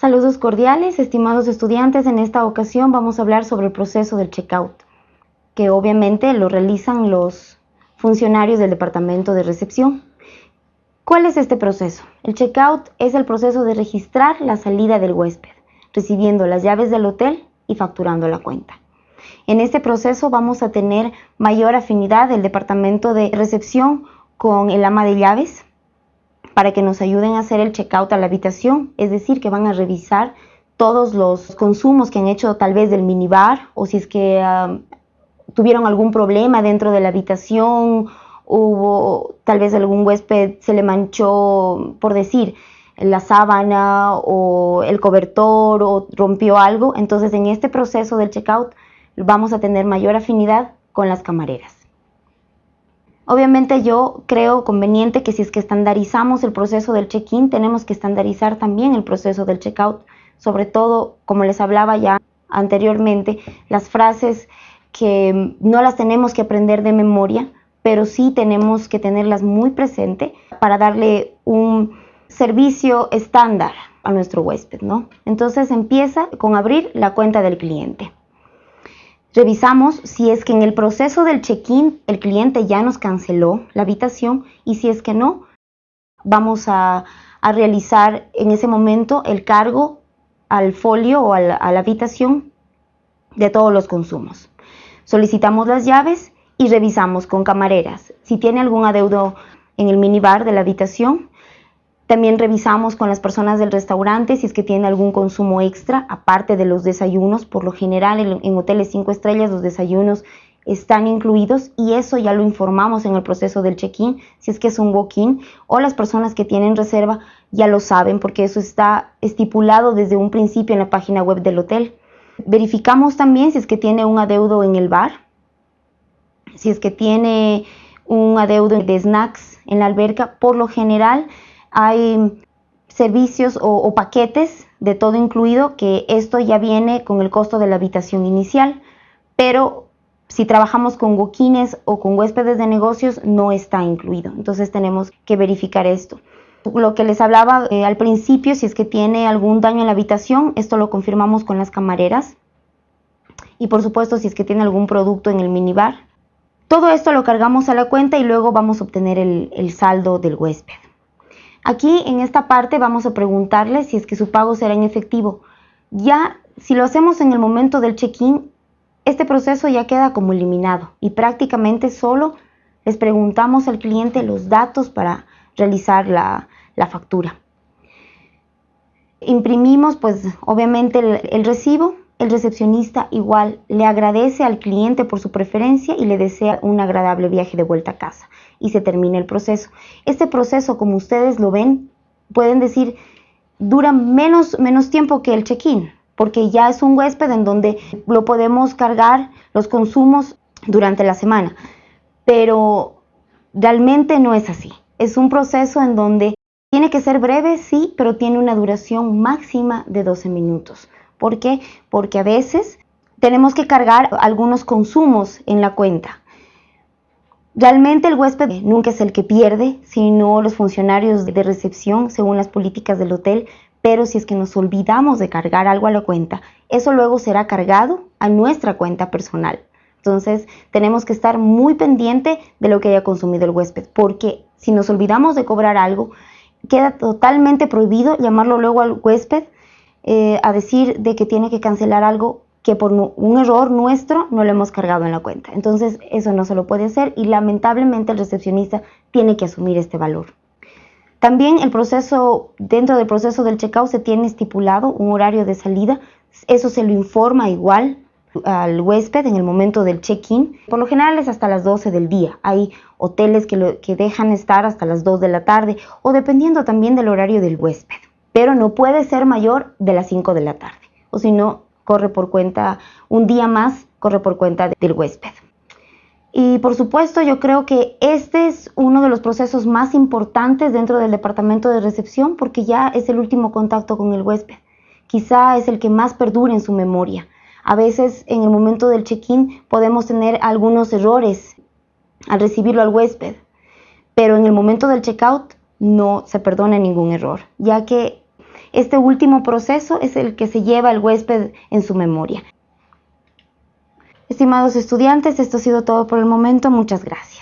Saludos cordiales, estimados estudiantes. En esta ocasión vamos a hablar sobre el proceso del checkout, que obviamente lo realizan los funcionarios del departamento de recepción. ¿Cuál es este proceso? El checkout es el proceso de registrar la salida del huésped, recibiendo las llaves del hotel y facturando la cuenta. En este proceso vamos a tener mayor afinidad del departamento de recepción con el ama de llaves, para que nos ayuden a hacer el checkout a la habitación, es decir, que van a revisar todos los consumos que han hecho tal vez del minibar o si es que tuvieron algún problema dentro de la habitación, hubo tal vez algún huésped se le manchó, por decir, la sábana o el cobertor o rompió algo, entonces en este proceso del checkout vamos a tener mayor afinidad con las camareras. Obviamente yo creo conveniente que si es que estandarizamos el proceso del check-in, tenemos que estandarizar también el proceso del check-out, sobre todo, como les hablaba ya anteriormente, las frases que no las tenemos que aprender de memoria, pero sí tenemos que tenerlas muy presente para darle un servicio estándar a nuestro huésped, ¿no? Entonces empieza con abrir la cuenta del cliente. Revisamos si es que en el proceso del check-in el cliente ya nos canceló la habitación y si es que no, vamos a, realizar en ese momento el cargo al folio o a la, a la habitación de todos los consumos. Solicitamos las llaves y revisamos con camareras. Si tiene algún adeudo en el minibar de la habitación, también revisamos con las personas del restaurante si es que tiene algún consumo extra, aparte de los desayunos. Por lo general en, hoteles 5 estrellas los desayunos están incluidos y eso ya lo informamos en el proceso del check-in, si es que es un walk-in o las personas que tienen reserva ya lo saben porque eso está estipulado desde un principio en la página web del hotel. Verificamos también si es que tiene un adeudo en el bar, si es que tiene un adeudo de snacks en la alberca, por lo general hay servicios o, paquetes de todo incluido que esto ya viene con el costo de la habitación inicial, pero si trabajamos con boquines o con huéspedes de negocios no está incluido. Entonces tenemos que verificar esto. Lo que les hablaba eh, al principio, si es que tiene algún daño en la habitación, esto lo confirmamos con las camareras. Y por supuesto, si es que tiene algún producto en el minibar. Todo esto lo cargamos a la cuenta y luego vamos a obtener el saldo del huésped. Aquí en esta parte vamos a preguntarle si es que su pago será en efectivo. Ya si lo hacemos en el momento del check-in, este proceso ya queda como eliminado y prácticamente solo les preguntamos al cliente los datos para realizar la, factura. Imprimimos pues obviamente el recibo el recepcionista igual le agradece al cliente por su preferencia y le desea un agradable viaje de vuelta a casa y se termina el proceso. Este proceso, como ustedes lo ven, pueden decir, dura menos, menos tiempo que el check-in, porque ya es un huésped en donde lo podemos cargar los consumos durante la semana. Pero realmente no es así. Es un proceso en donde tiene que ser breve, sí, pero tiene una duración máxima de 12 minutos. ¿Por qué? Porque a veces tenemos que cargar algunos consumos en la cuenta. Realmente el huésped nunca es el que pierde, sino los funcionarios de recepción según las políticas del hotel, pero si es que nos olvidamos de cargar algo a la cuenta, eso luego será cargado a nuestra cuenta personal. Entonces tenemos que estar muy pendiente de lo que haya consumido el huésped, porque si nos olvidamos de cobrar algo, queda totalmente prohibido llamarlo luego al huésped eh, a decir de que tiene que cancelar algo que por un error nuestro no lo hemos cargado en la cuenta. Entonces eso no se lo puede hacer y lamentablemente el recepcionista tiene que asumir este valor. También el proceso, dentro del proceso del checkout se tiene estipulado un horario de salida, eso se lo informa igual al huésped en el momento del check-in. Por lo general es hasta las 12 del día. Hay hoteles que, que dejan estar hasta las 2 de la tarde o dependiendo también del horario del huésped pero no puede ser mayor de las 5 de la tarde, o si no, corre por cuenta, un día más corre por cuenta del huésped. Y por supuesto, yo creo que este es uno de los procesos más importantes dentro del departamento de recepción porque ya es el último contacto con el huésped. Quizá es el que más perdura en su memoria. A veces en el momento del check-in podemos tener algunos errores al recibirlo al huésped, pero en el momento del check-out no se perdona ningún error, ya que este último proceso es el que se lleva el huésped en su memoria. Estimados estudiantes, esto ha sido todo por el momento. Muchas gracias.